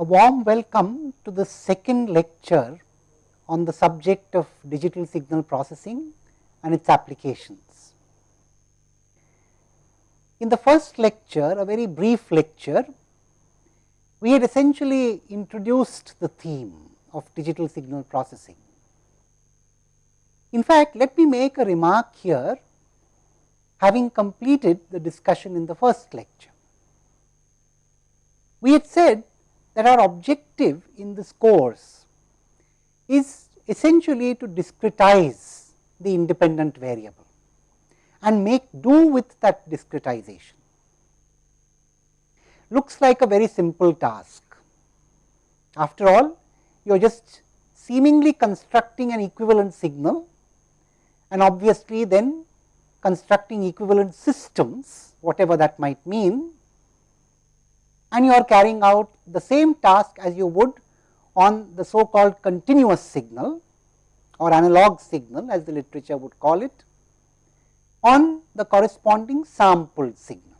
a warm welcome to the second lecture on the subject of digital signal processing and its applications. In the first lecture, a very brief lecture, we had essentially introduced the theme of digital signal processing. In fact, let me make a remark here having completed the discussion in the first lecture. We had said that our objective in this course is essentially to discretize the independent variable and make do with that discretization. Looks like a very simple task. After all, you are just seemingly constructing an equivalent signal and obviously then constructing equivalent systems, whatever that might mean and you are carrying out the same task as you would on the so called continuous signal or analog signal as the literature would call it on the corresponding sampled signal.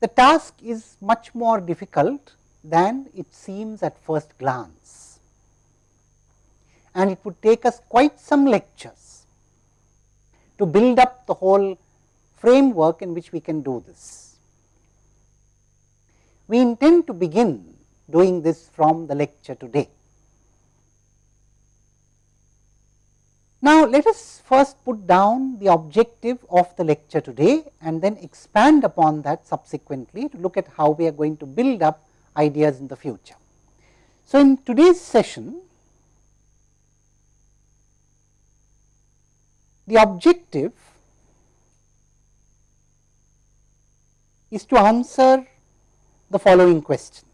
The task is much more difficult than it seems at first glance and it would take us quite some lectures to build up the whole framework in which we can do this. We intend to begin doing this from the lecture today. Now, let us first put down the objective of the lecture today and then expand upon that subsequently to look at how we are going to build up ideas in the future. So, in today's session, the objective is to answer the following question.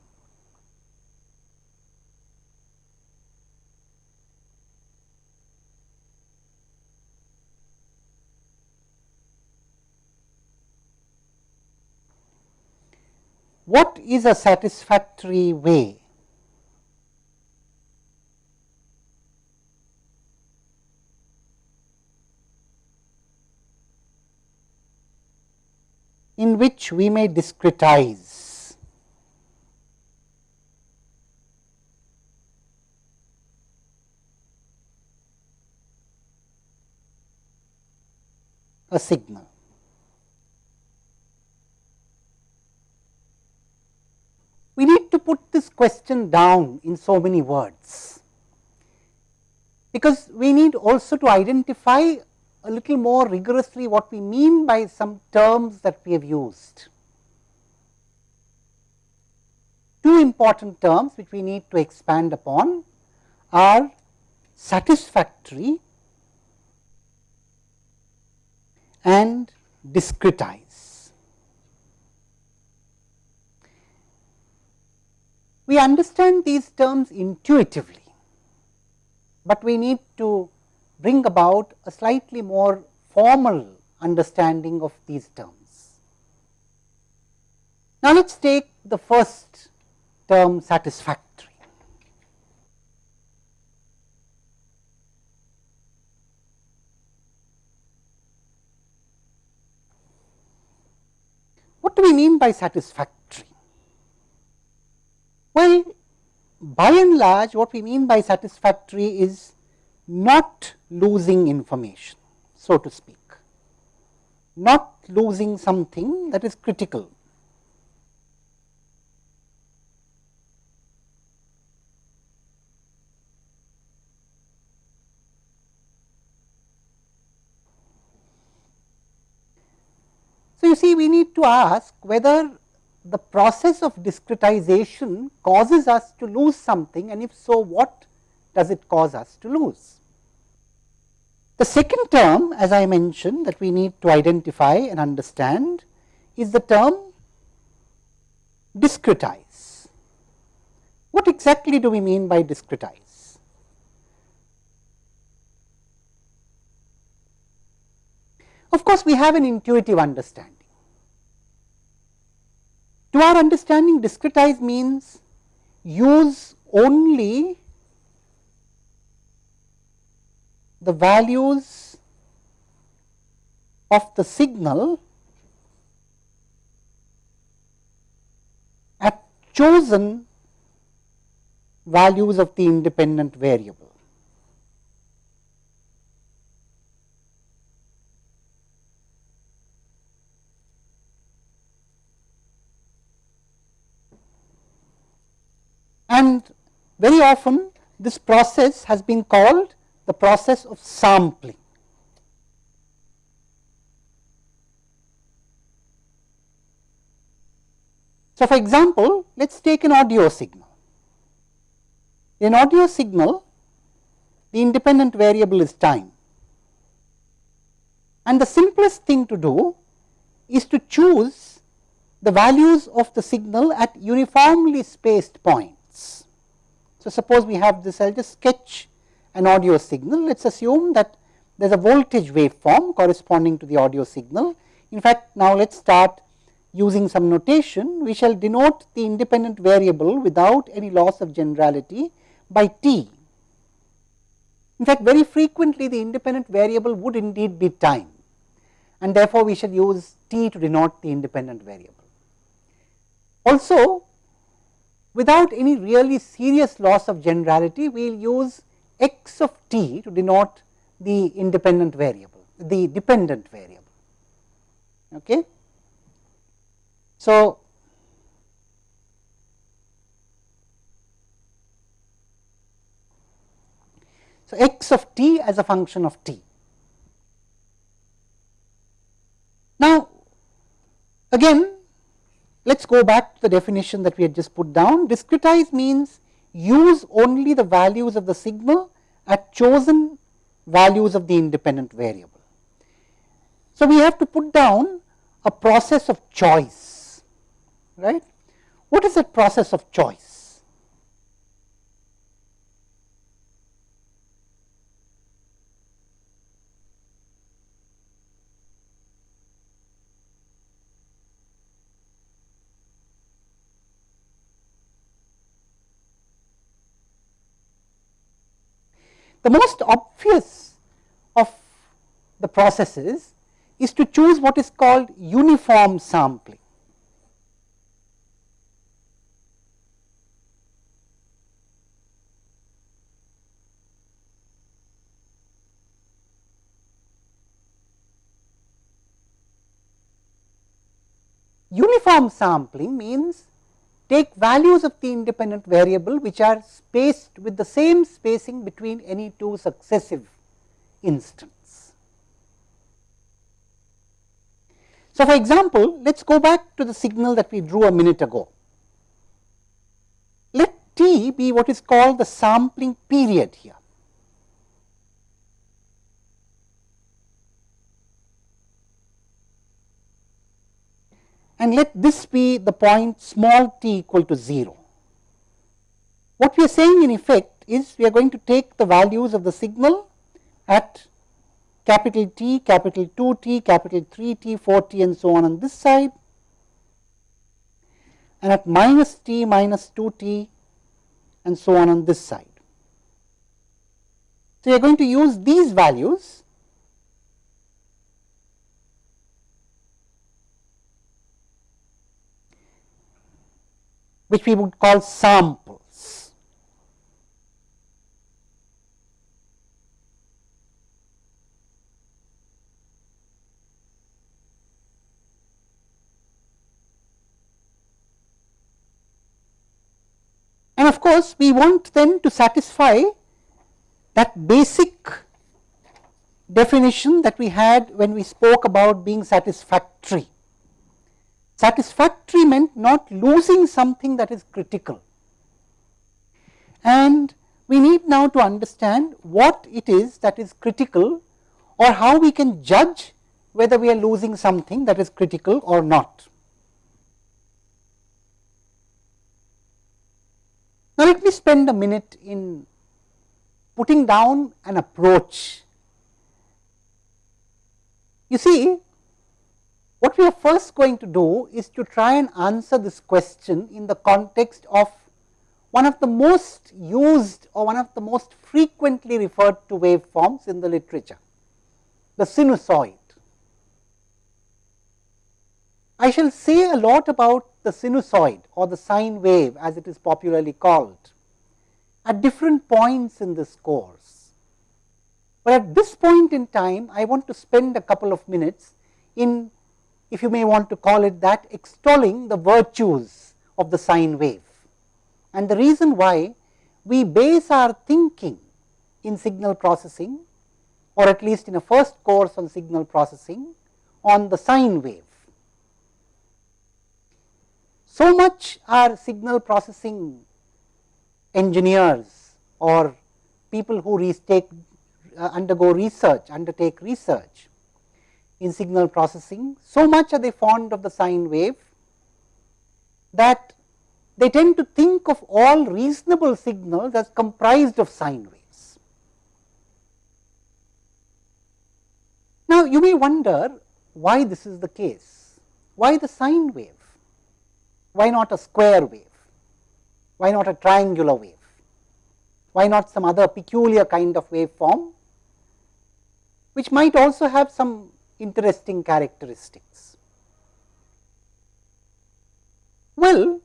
What is a satisfactory way in which we may discretize. a signal. We need to put this question down in so many words, because we need also to identify a little more rigorously what we mean by some terms that we have used. Two important terms which we need to expand upon are satisfactory and discretize. We understand these terms intuitively, but we need to bring about a slightly more formal understanding of these terms. Now, let us take the first term satisfactory. What do we mean by satisfactory? Well, by and large what we mean by satisfactory is not losing information, so to speak, not losing something that is critical. So, you see we need to ask whether the process of discretization causes us to lose something and if so what does it cause us to lose. The second term as I mentioned that we need to identify and understand is the term discretize. What exactly do we mean by discretize? Of course, we have an intuitive understanding. To our understanding discretize means use only the values of the signal at chosen values of the independent variable. And very often this process has been called the process of sampling. So, for example, let us take an audio signal. In audio signal, the independent variable is time. And the simplest thing to do is to choose the values of the signal at uniformly spaced points. So, suppose we have this, I will just sketch an audio signal. Let us assume that there is a voltage waveform corresponding to the audio signal. In fact, now let us start using some notation, we shall denote the independent variable without any loss of generality by t. In fact, very frequently the independent variable would indeed be time and therefore, we shall use t to denote the independent variable. Also, without any really serious loss of generality, we will use x of t to denote the independent variable, the dependent variable. Okay. So, so x of t as a function of t. Now, again let us go back to the definition that we had just put down. Discretize means use only the values of the signal at chosen values of the independent variable. So, we have to put down a process of choice right. What is that process of choice? The most obvious of the processes is to choose what is called uniform sampling. Uniform sampling means take values of the independent variable which are spaced with the same spacing between any two successive instants. So, for example, let us go back to the signal that we drew a minute ago. Let t be what is called the sampling period here. And let this be the point small t equal to 0. What we are saying in effect is we are going to take the values of the signal at capital T, capital 2 t, capital 3 t, 4 t and so on on this side and at minus t, minus 2 t and so on on this side. So, we are going to use these values which we would call samples. And of course, we want them to satisfy that basic definition that we had when we spoke about being satisfactory. Satisfactory meant not losing something that is critical. And we need now to understand what it is that is critical or how we can judge whether we are losing something that is critical or not. Now, let me spend a minute in putting down an approach. You see, what we are first going to do is to try and answer this question in the context of one of the most used or one of the most frequently referred to waveforms in the literature, the sinusoid. I shall say a lot about the sinusoid or the sine wave as it is popularly called at different points in this course. But at this point in time, I want to spend a couple of minutes in, if you may want to call it that, extolling the virtues of the sine wave. And the reason why we base our thinking in signal processing or at least in a first course on signal processing on the sine wave. So much are signal processing engineers or people who take, uh, undergo research, undertake research in signal processing, so much are they fond of the sine wave that they tend to think of all reasonable signals as comprised of sine waves. Now, you may wonder why this is the case, why the sine wave, why not a square wave? Why not a triangular wave? Why not some other peculiar kind of waveform, which might also have some interesting characteristics? Well,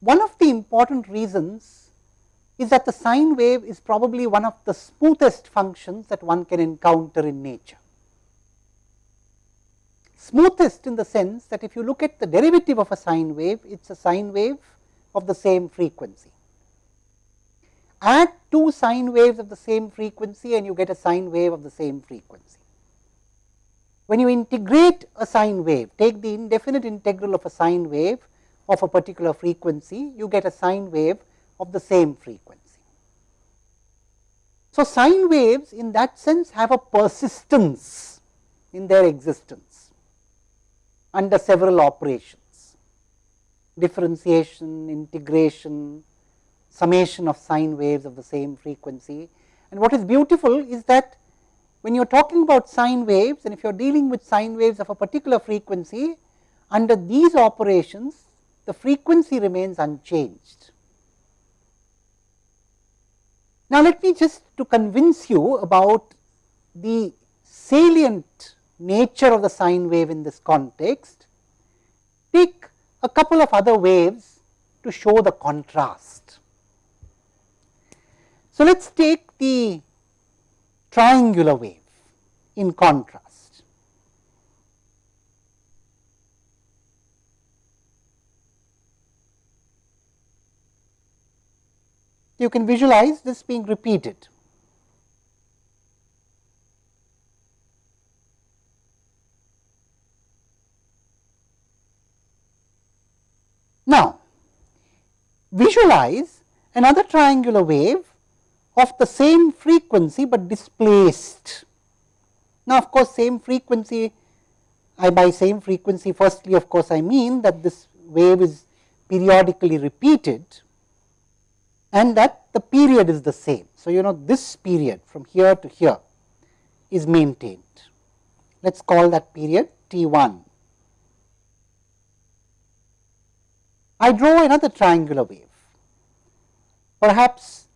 one of the important reasons is that the sine wave is probably one of the smoothest functions that one can encounter in nature. Smoothest in the sense that if you look at the derivative of a sine wave, it is a sine wave of the same frequency. Add two sine waves of the same frequency and you get a sine wave of the same frequency. When you integrate a sine wave, take the indefinite integral of a sine wave of a particular frequency, you get a sine wave of the same frequency. So, sine waves in that sense have a persistence in their existence under several operations differentiation, integration, summation of sine waves of the same frequency. And what is beautiful is that when you are talking about sine waves and if you are dealing with sine waves of a particular frequency, under these operations the frequency remains unchanged. Now, let me just to convince you about the salient nature of the sine wave in this context, take a couple of other waves to show the contrast. So, let us take the triangular wave in contrast. You can visualize this being repeated. Now, visualize another triangular wave of the same frequency, but displaced. Now, of course, same frequency I by same frequency firstly of course, I mean that this wave is periodically repeated and that the period is the same. So, you know this period from here to here is maintained. Let us call that period T 1 I draw another triangular wave, perhaps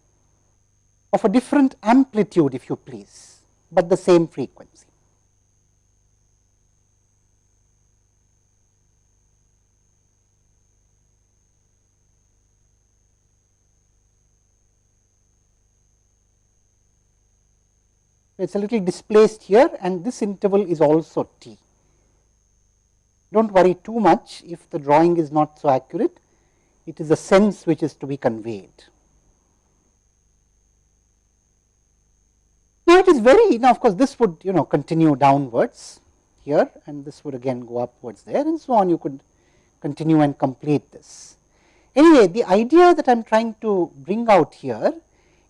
of a different amplitude if you please, but the same frequency. It is a little displaced here and this interval is also t do not worry too much if the drawing is not so accurate, it is a sense which is to be conveyed. Now, it is very now of course, this would you know continue downwards here and this would again go upwards there and so on you could continue and complete this. Anyway, the idea that I am trying to bring out here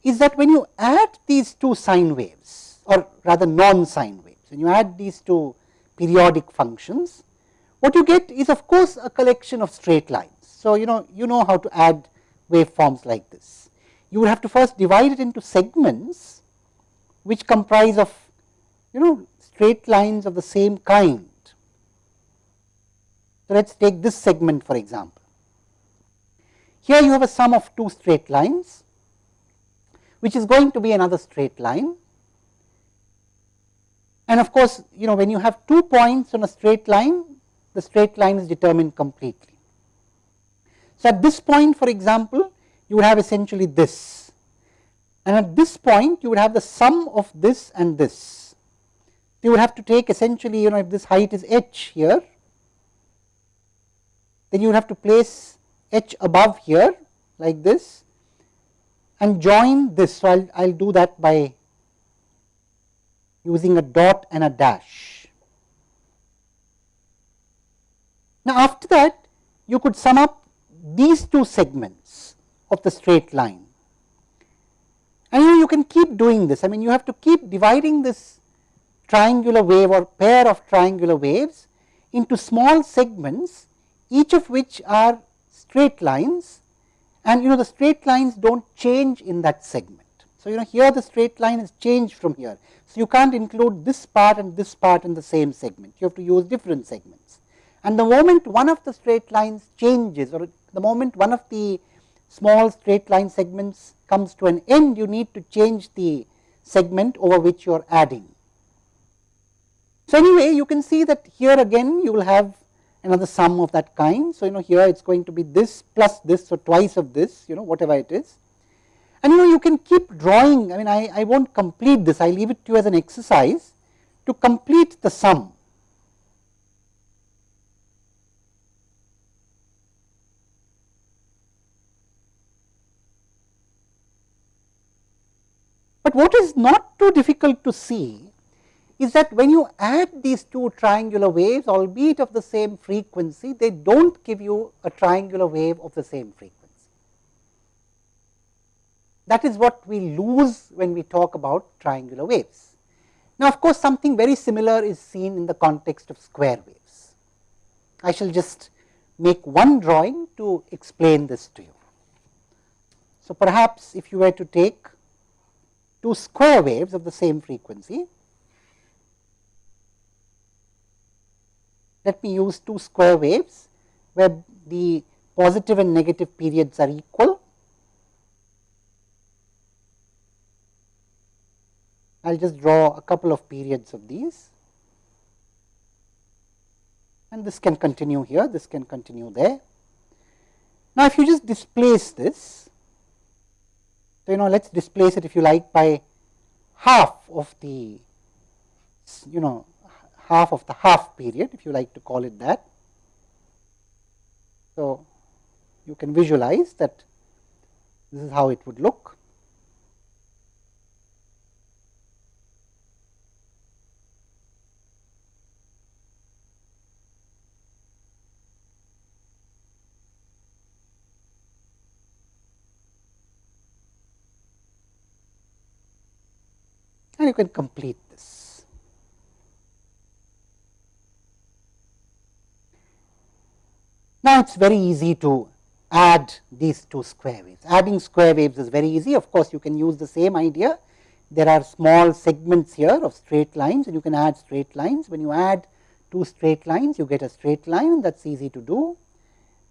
is that when you add these two sine waves or rather non sine waves, when you add these two periodic functions, what you get is of course a collection of straight lines. So, you know you know how to add waveforms like this. You would have to first divide it into segments which comprise of you know straight lines of the same kind. So, let us take this segment for example. Here you have a sum of two straight lines which is going to be another straight line. And of course, you know when you have two points on a straight line the straight line is determined completely. So, at this point for example, you would have essentially this and at this point you would have the sum of this and this. You would have to take essentially you know if this height is h here, then you would have to place h above here like this and join this. So, I will do that by using a dot and a dash. Now, after that you could sum up these two segments of the straight line and you, you can keep doing this. I mean you have to keep dividing this triangular wave or pair of triangular waves into small segments each of which are straight lines and you know the straight lines do not change in that segment. So, you know here the straight line is changed from here. So, you cannot include this part and this part in the same segment, you have to use different segments. And the moment one of the straight lines changes or the moment one of the small straight line segments comes to an end, you need to change the segment over which you are adding. So, anyway you can see that here again you will have another sum of that kind. So, you know here it is going to be this plus this, so twice of this you know whatever it is. And you know you can keep drawing, I mean I, I will not complete this, I leave it to you as an exercise to complete the sum. But what is not too difficult to see is that when you add these two triangular waves albeit of the same frequency, they do not give you a triangular wave of the same frequency. That is what we lose when we talk about triangular waves. Now, of course, something very similar is seen in the context of square waves. I shall just make one drawing to explain this to you. So, perhaps if you were to take two square waves of the same frequency, let me use two square waves where the positive and negative periods are equal. I will just draw a couple of periods of these and this can continue here, this can continue there. Now, if you just displace this, so you know let us displace it if you like by half of the you know half of the half period if you like to call it that. So, you can visualize that this is how it would look. And you can complete this. Now, it is very easy to add these two square waves. Adding square waves is very easy. Of course, you can use the same idea. There are small segments here of straight lines and you can add straight lines. When you add two straight lines, you get a straight line and that is easy to do.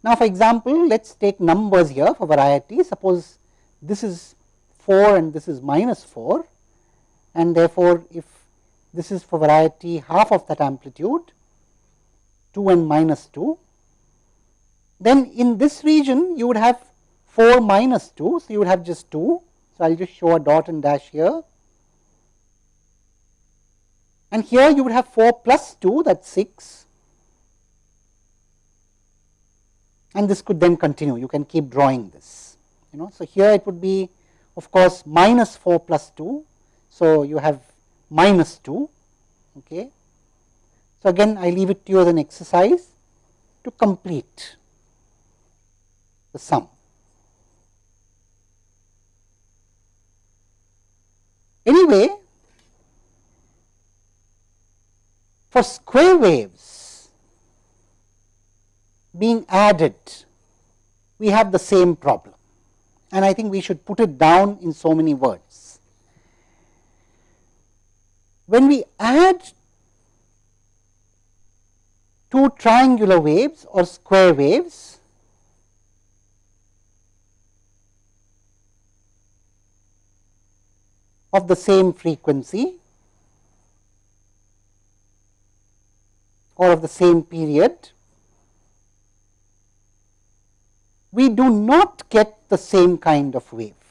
Now, for example, let us take numbers here for variety. Suppose this is 4 and this is minus 4 and therefore, if this is for variety half of that amplitude 2 and minus 2 then in this region you would have 4 minus 2. So, you would have just 2. So, I will just show a dot and dash here and here you would have 4 plus 2 that is 6 and this could then continue you can keep drawing this you know. So, here it would be of course minus 4 plus 2. So, you have minus 2 okay. So, again I leave it to you as an exercise to complete the sum. Anyway, for square waves being added, we have the same problem and I think we should put it down in so many words when we add two triangular waves or square waves, of the same frequency or of the same period, we do not get the same kind of wave.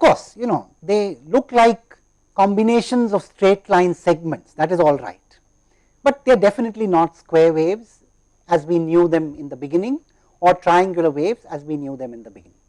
Course, you know they look like combinations of straight line segments that is all right, but they are definitely not square waves as we knew them in the beginning or triangular waves as we knew them in the beginning.